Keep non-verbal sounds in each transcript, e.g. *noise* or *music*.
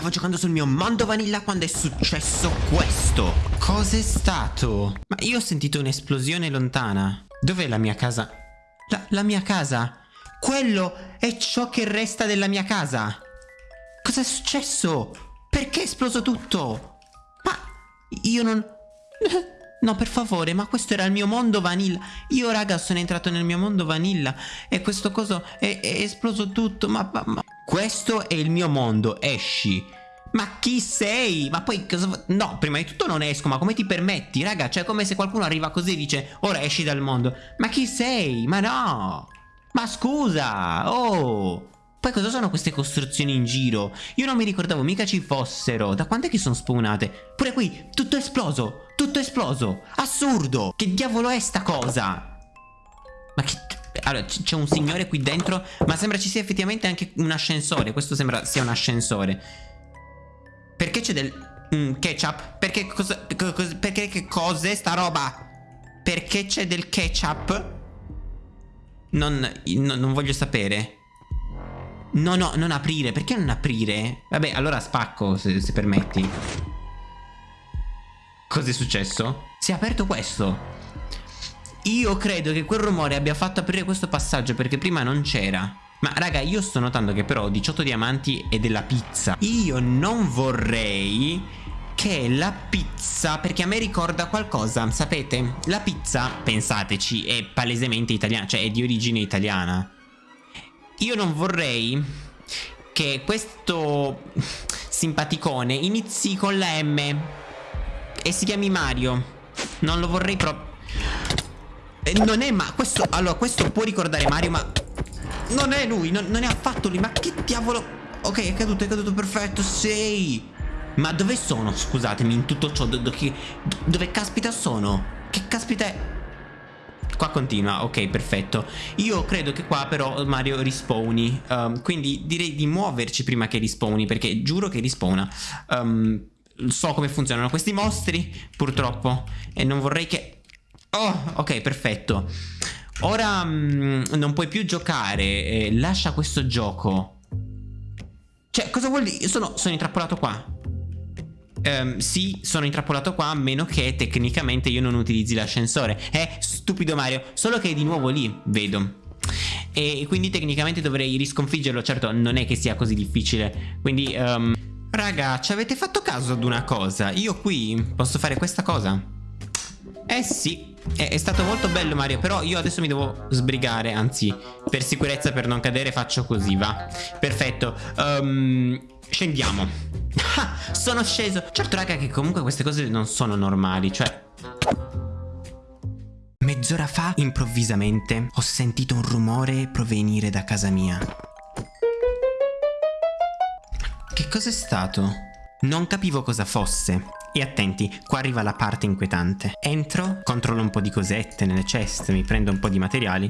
Stavo giocando sul mio mondo vanilla quando è successo questo. Cos'è stato? Ma io ho sentito un'esplosione lontana. Dov'è la mia casa? La, la mia casa? Quello è ciò che resta della mia casa. Cos'è successo? Perché è esploso tutto? Ma io non... *laughs* No, per favore, ma questo era il mio mondo vanilla. Io, raga, sono entrato nel mio mondo vanilla e questo coso è, è esploso tutto. Ma, ma, ma, Questo è il mio mondo, esci. Ma chi sei? Ma poi cosa... No, prima di tutto non esco, ma come ti permetti? Raga, cioè come se qualcuno arriva così e dice Ora esci dal mondo. Ma chi sei? Ma no! Ma scusa! Oh! Poi cosa sono queste costruzioni in giro? Io non mi ricordavo mica ci fossero. Da quando è che sono spawnate? Pure qui, tutto esploso! Tutto esploso! Assurdo! Che diavolo è sta cosa? Ma che... Allora, c'è un signore qui dentro, ma sembra ci sia effettivamente anche un ascensore. Questo sembra sia un ascensore. Perché c'è del... Mm, ketchup? Perché cosa... cosa perché che cos'è sta roba? Perché c'è del ketchup? Non, no, non voglio sapere. No, no, non aprire. Perché non aprire? Vabbè, allora spacco, se, se permetti. Cos'è successo? Si è aperto questo. Io credo che quel rumore abbia fatto aprire questo passaggio perché prima non c'era. Ma raga, io sto notando che però ho 18 diamanti e della pizza. Io non vorrei che la pizza, perché a me ricorda qualcosa, sapete? La pizza, pensateci, è palesemente italiana, cioè è di origine italiana. Io non vorrei che questo simpaticone inizi con la M e si chiami Mario. Non lo vorrei proprio... Eh, non è ma... Questo... Allora, questo può ricordare Mario, ma... Non è lui, non, non è affatto lui. Ma che diavolo... Ok, è caduto, è caduto, perfetto, sei... Ma dove sono? Scusatemi, in tutto ciò, do, do, dove caspita sono? Che caspita è? Qua continua, ok, perfetto. Io credo che qua però Mario rispawni. Um, quindi direi di muoverci prima che rispawni, perché giuro che rispawna. Um, so come funzionano questi mostri, purtroppo. E non vorrei che... Oh, ok, perfetto. Ora um, non puoi più giocare. Eh, lascia questo gioco. Cioè, cosa vuol dire? Sono, sono intrappolato qua. Um, sì, sono intrappolato qua a meno che tecnicamente io non utilizzi l'ascensore. Eh, stupido Mario, solo che è di nuovo lì, vedo. E quindi tecnicamente dovrei risconfiggerlo, certo non è che sia così difficile. Quindi, um, raga, ci avete fatto caso ad una cosa? Io qui posso fare questa cosa? Eh sì, è, è, stato molto bello Mario, però io adesso mi devo sbrigare, anzi, per sicurezza, per non cadere faccio così, va. Perfetto, um, scendiamo. Ah, sono sceso. Certo raga che comunque queste cose non sono normali, cioè... Mezz'ora fa, improvvisamente, ho sentito un rumore provenire da casa mia. Che cos'è stato? Non capivo cosa fosse. E attenti, qua arriva la parte inquietante. Entro, controllo un po' di cosette nelle chest, mi prendo un po' di materiali.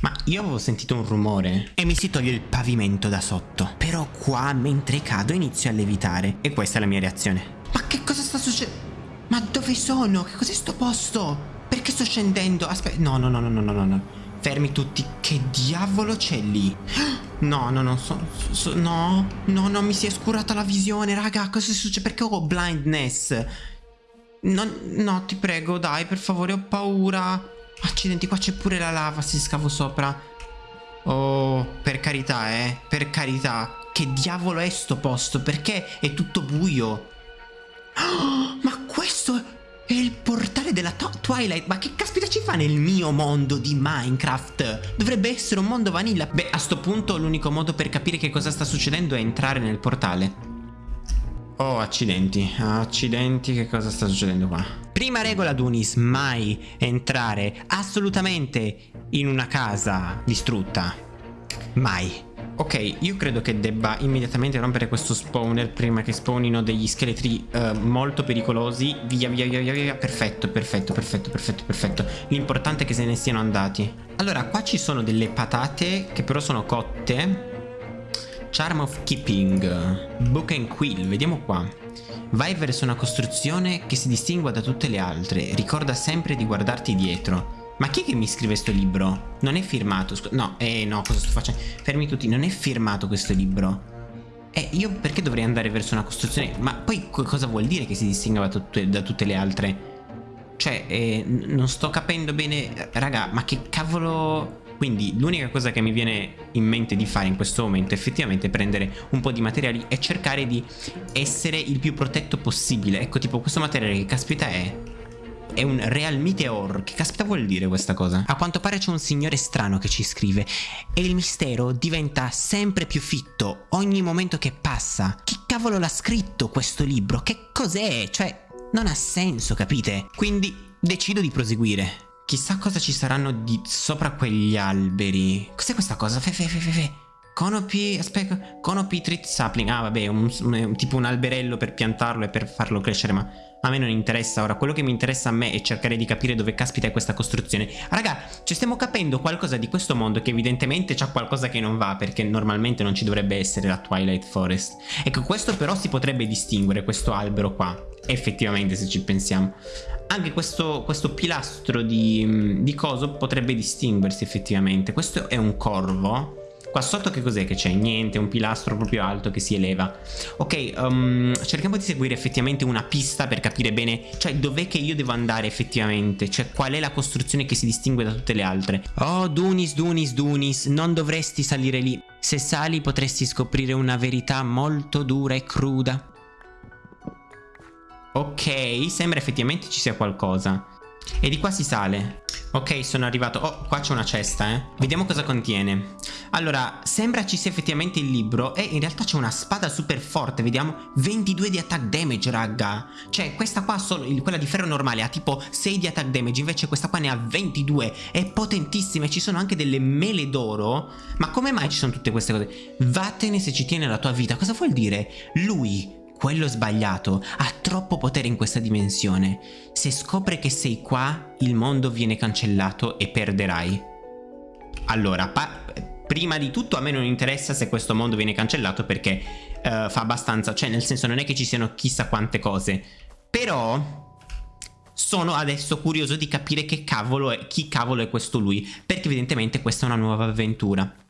Ma io avevo sentito un rumore e mi si toglie il pavimento da sotto. Però qua, mentre cado, inizio a levitare. E questa è la mia reazione. Ma che cosa sta succedendo? Ma dove sono? Che cos'è sto posto? Perché sto scendendo? Aspetta, no, no, no, no, no, no, no. Fermi tutti. Che diavolo c'è lì? No, no, no, so, so, no, no, no, mi si è scurata la visione, raga, cosa succede? Perché ho blindness? No, no, ti prego, dai, per favore, ho paura. Accidenti, qua c'è pure la lava, si scavo sopra. Oh, per carità, eh, per carità. Che diavolo è sto posto? Perché è tutto buio? Oh, della Twilight, ma che caspita ci fa nel mio mondo di Minecraft? Dovrebbe essere un mondo vanilla. Beh, a sto punto l'unico modo per capire che cosa sta succedendo è entrare nel portale. Oh, accidenti, accidenti, che cosa sta succedendo qua? Prima regola Dunis, mai entrare assolutamente in una casa distrutta. Mai. Ok, io credo che debba immediatamente rompere questo spawner prima che spawnino degli scheletri uh, molto pericolosi. Via, via, via, via, via. Perfetto, perfetto, perfetto, perfetto, perfetto. L'importante è che se ne siano andati. Allora, qua ci sono delle patate che però sono cotte. Charm of Keeping. Book and Quill, vediamo qua. Vai verso una costruzione che si distingua da tutte le altre. Ricorda sempre di guardarti dietro. Ma chi è che mi scrive questo libro? Non è firmato, no, eh no, cosa sto facendo? Fermi tutti, non è firmato questo libro E io perché dovrei andare verso una costruzione? Ma poi cosa vuol dire che si distingue da da tutte le altre? Cioè, eh, non sto capendo bene... Raga, ma che cavolo... Quindi l'unica cosa che mi viene in mente di fare in questo momento è effettivamente prendere un po' di materiali e cercare di essere il più protetto possibile. Ecco, tipo questo materiale che caspita è è un Real Meteor. Che caspita vuol dire questa cosa? A quanto pare c'è un signore strano che ci scrive e il mistero diventa sempre più fitto ogni momento che passa. Chi cavolo l'ha scritto questo libro? Che cos'è? Cioè, non ha senso, capite? Quindi decido di proseguire. Chissà cosa ci saranno di sopra quegli alberi. Cos'è questa cosa? Fe fe fe fe fe. Conopi, aspetta, Conopi Treat Sapling. Ah, vabbè, un, un, tipo un alberello per piantarlo e per farlo crescere, ma a me non interessa ora. Quello che mi interessa a me è cercare di capire dove caspita è questa costruzione. Raga, ci stiamo capendo qualcosa di questo mondo che evidentemente c'ha qualcosa che non va, perché normalmente non ci dovrebbe essere la Twilight Forest. Ecco, questo però si potrebbe distinguere, questo albero qua, effettivamente se ci pensiamo anche questo, questo pilastro di, di, coso potrebbe distinguersi effettivamente. Questo è un corvo. Qua sotto che cos'è che c'è? Niente, un pilastro proprio alto che si eleva. Ok, um, cerchiamo di seguire effettivamente una pista per capire bene, cioè dov'è che io devo andare effettivamente, cioè qual è la costruzione che si distingue da tutte le altre. Oh, Dunis, Dunis, Dunis, non dovresti salire lì. Se sali potresti scoprire una verità molto dura e cruda. Ok, sembra effettivamente ci sia qualcosa. E di qua si sale. Ok, sono arrivato. Oh, qua c'è una cesta, eh. Vediamo cosa contiene. Allora, sembra ci sia effettivamente il libro e in realtà c'è una spada super forte, vediamo. 22 di attack damage, raga. Cioè, questa qua, solo, quella di ferro normale, ha tipo 6 di attack damage, invece questa qua ne ha 22. È potentissima e ci sono anche delle mele d'oro. Ma come mai ci sono tutte queste cose? Vattene se ci tiene la tua vita. Cosa vuol dire? Lui quello sbagliato ha troppo potere in questa dimensione. Se scopre che sei qua, il mondo viene cancellato e perderai. Allora, prima di tutto a me non interessa se questo mondo viene cancellato perché uh, fa abbastanza, cioè nel senso non è che ci siano chissà quante cose, però sono adesso curioso di capire che cavolo è, chi cavolo è questo lui, perché evidentemente questa è una nuova avventura.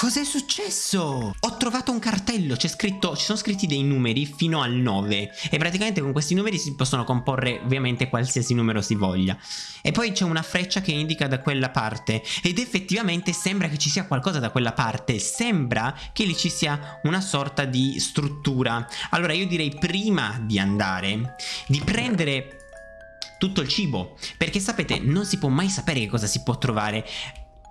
Cos'è successo? Ho trovato un cartello, c'è scritto, ci sono scritti dei numeri fino al 9 e praticamente con questi numeri si possono comporre ovviamente qualsiasi numero si voglia. E poi c'è una freccia che indica da quella parte ed effettivamente sembra che ci sia qualcosa da quella parte, sembra che lì ci sia una sorta di struttura. Allora io direi prima di andare, di prendere tutto il cibo perché sapete non si può mai sapere che cosa si può trovare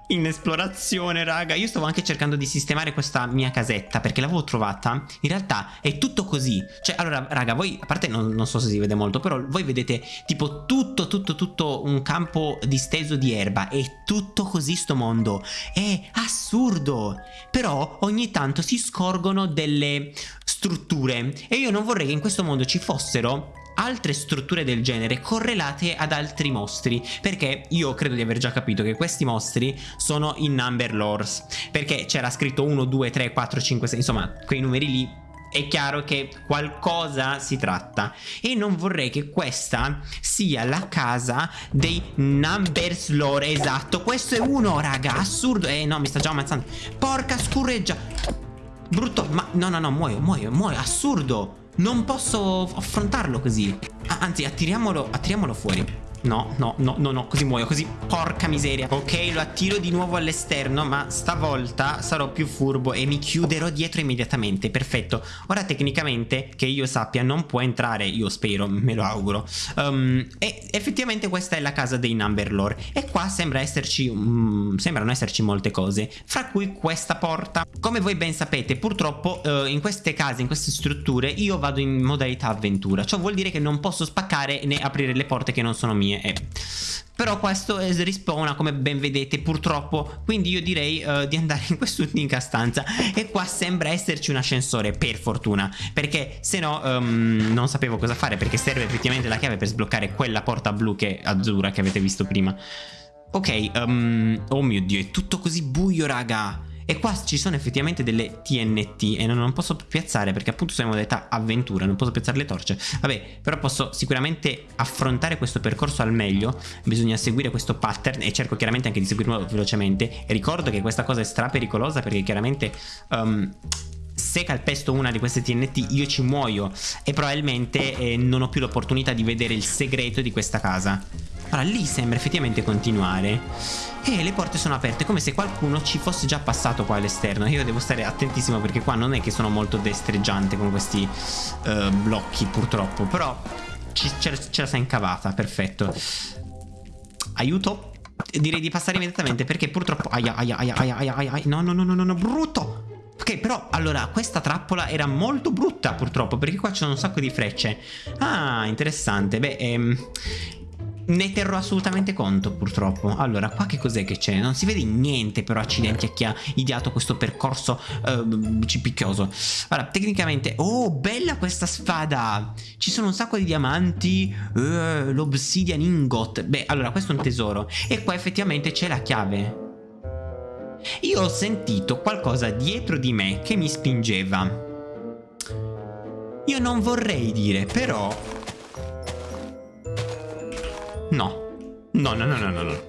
in esplorazione, raga. Io stavo anche cercando di sistemare questa mia casetta perché l'avevo trovata. In realtà è tutto così. Cioè, allora, raga, voi, a parte non, non, so se si vede molto, però voi vedete tipo tutto, tutto, tutto un campo disteso di erba. È tutto così sto mondo. È assurdo. Però ogni tanto si scorgono delle strutture e io non vorrei che in questo mondo ci fossero altre strutture del genere correlate ad altri mostri perché io credo di aver già capito che questi mostri sono in number lores perché c'era scritto 1, 2, 3, 4, 5, 6 insomma quei numeri lì è chiaro che qualcosa si tratta. E non vorrei che questa sia la casa dei numbers lore esatto. Questo è uno raga assurdo. Eh no mi sta già ammazzando. Porca scurreggia brutto ma no no no muoio muoio muoio assurdo non posso affrontarlo così. Anzi attiriamolo, attiriamolo fuori No, no, no, no, no, così muoio, così Porca miseria. Ok, lo attiro di nuovo all'esterno Ma stavolta sarò più furbo E mi chiuderò dietro immediatamente. Perfetto. Ora tecnicamente, che io sappia Non può entrare, io spero, me lo auguro. Um, E effettivamente questa è la casa dei Number Lore. E qua sembra esserci um, Sembrano esserci molte cose. Fra cui questa porta. Come voi ben sapete, purtroppo uh, In queste case, in queste strutture Io vado in modalità avventura. Ciò vuol dire che non posso spaccare né aprire le porte che non sono mie mie. E... Però questo rispawna come ben vedete purtroppo. Quindi io direi uh, di andare in quest'unica stanza. E qua sembra esserci un ascensore per fortuna. Perché se no um, non sapevo cosa fare Perché serve effettivamente la chiave per sbloccare quella porta blu che azzurra che avete visto prima. Ok, um, oh mio dio è tutto così buio raga e qua ci sono effettivamente delle TNT e non, non posso piazzare perché appunto sono in modalità avventura, non posso piazzare le torce. Vabbè, però posso sicuramente affrontare questo percorso al meglio. Bisogna seguire questo pattern e cerco chiaramente anche di seguirlo velocemente. E ricordo che questa cosa è stra pericolosa perché chiaramente... Um, se calpesto una di queste TNT io ci muoio e probabilmente eh, non ho più l'opportunità di vedere il segreto di questa casa. Allora lì sembra effettivamente continuare. E le porte sono aperte come se qualcuno ci fosse già passato qua all'esterno. Io devo stare attentissimo perché qua non è che sono molto destreggiante con questi uh, blocchi purtroppo. Però ce, ce la sa incavata, perfetto. Aiuto. Direi di passare immediatamente perché purtroppo Aia aia aia aia aia aia No no no no no brutto! Ok, però, allora, questa trappola era molto brutta purtroppo, perché qua c'è un sacco di frecce. Ah, interessante. Beh, ehm, ne terrò assolutamente conto purtroppo. Allora qua che cos'è che c'è? Non si vede niente però accidenti a chi ha ideato questo percorso uh, cipicchioso. Allora tecnicamente Oh bella questa spada Ci sono un sacco di diamanti uh, L'obsidian ingot. Beh allora questo è un tesoro. E qua effettivamente c'è la chiave. Io ho sentito qualcosa dietro di me che mi spingeva. Io non vorrei dire, però No. No, no, no, no, no, no.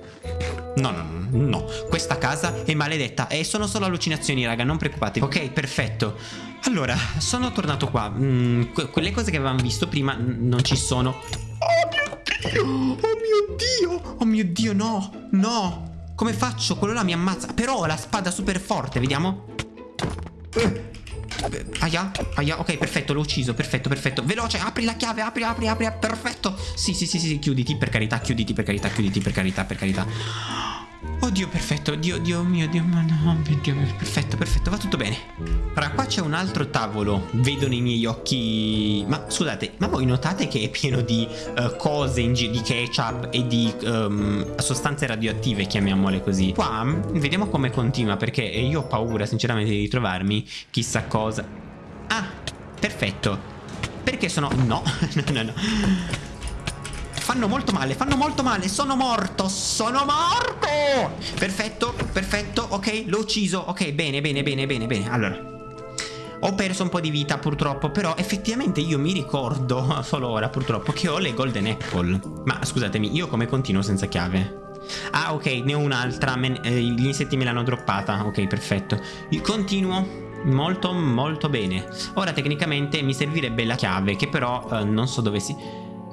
No, no, no, no. Questa casa è maledetta e sono solo allucinazioni, raga, non preoccupatevi. Ok, perfetto. Allora, sono tornato qua. Mm, quelle cose che avevamo visto prima non ci sono. Oh mio Dio! Oh mio Dio! Oh mio Dio, no! No! Come faccio? Quello là mi ammazza. Però ho la spada super forte, vediamo. Eh. Aia, aia, ok, perfetto, l'ho ucciso, perfetto, perfetto. Veloce, apri la chiave, apri, apri, apri, perfetto. Sì, sì, sì, sì, chiuditi, per carità, chiuditi, per carità, chiuditi, per carità, per carità Oddio, perfetto, Dio, Dio mio, Dio mio, no, Dio mio, perfetto, perfetto, va tutto bene. Ora, qua c'è un altro tavolo, vedo nei miei occhi Ma, scusate, ma voi notate che è pieno di uh, cose, in di ketchup e di um, sostanze radioattive, chiamiamole così. Qua, vediamo come continua, perché io ho paura, sinceramente, di ritrovarmi chissà cosa. Ah, perfetto. Perché sono... no, *laughs* no, no, no Fanno molto male, fanno molto male. Sono morto, sono morto! Perfetto, perfetto, ok, l'ho ucciso. Ok, bene, bene, bene, bene, bene. Allora ho perso un po' di vita purtroppo Però effettivamente io mi ricordo *laughs* Solo ora purtroppo che ho le golden apple. Ma scusatemi io come continuo senza chiave? Ah ok ne ho un'altra eh, Gli insetti me l'hanno droppata. Ok perfetto. Io continuo molto molto bene. Ora tecnicamente mi servirebbe la chiave Che però eh, non so dove si...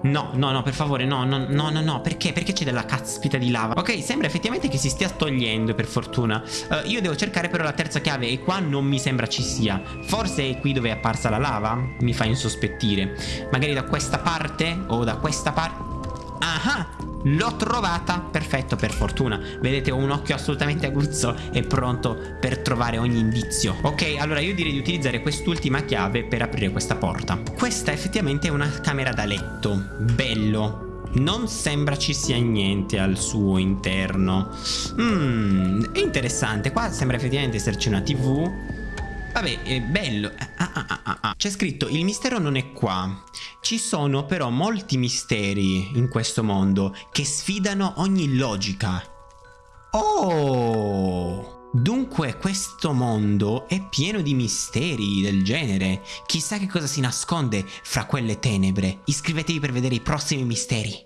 No, no, no, per favore, no, no, no, no, no, perché? Perché c'è della caspita di lava? Ok, sembra effettivamente che si stia togliendo, per fortuna uh, Io devo cercare però la terza chiave e qua non mi sembra ci sia Forse è qui dove è apparsa la lava? Mi fa insospettire Magari da questa parte o da questa parte Ah, l'ho trovata Perfetto, per fortuna. Vedete, ho un occhio assolutamente aguzzo E pronto per trovare ogni indizio. Ok, allora io direi di utilizzare quest'ultima chiave Per aprire questa porta. Questa effettivamente è una camera da letto. Bello. Non sembra ci sia niente al suo interno. Mmm, interessante. Qua sembra effettivamente esserci una tv Vabbè, è bello. Ah, ah, ah, ah, ah. C'è scritto, il mistero non è qua. Ci sono però molti misteri in questo mondo che sfidano ogni logica. Oh! Dunque questo mondo è pieno di misteri del genere. Chissà che cosa si nasconde fra quelle tenebre. Iscrivetevi per vedere i prossimi misteri.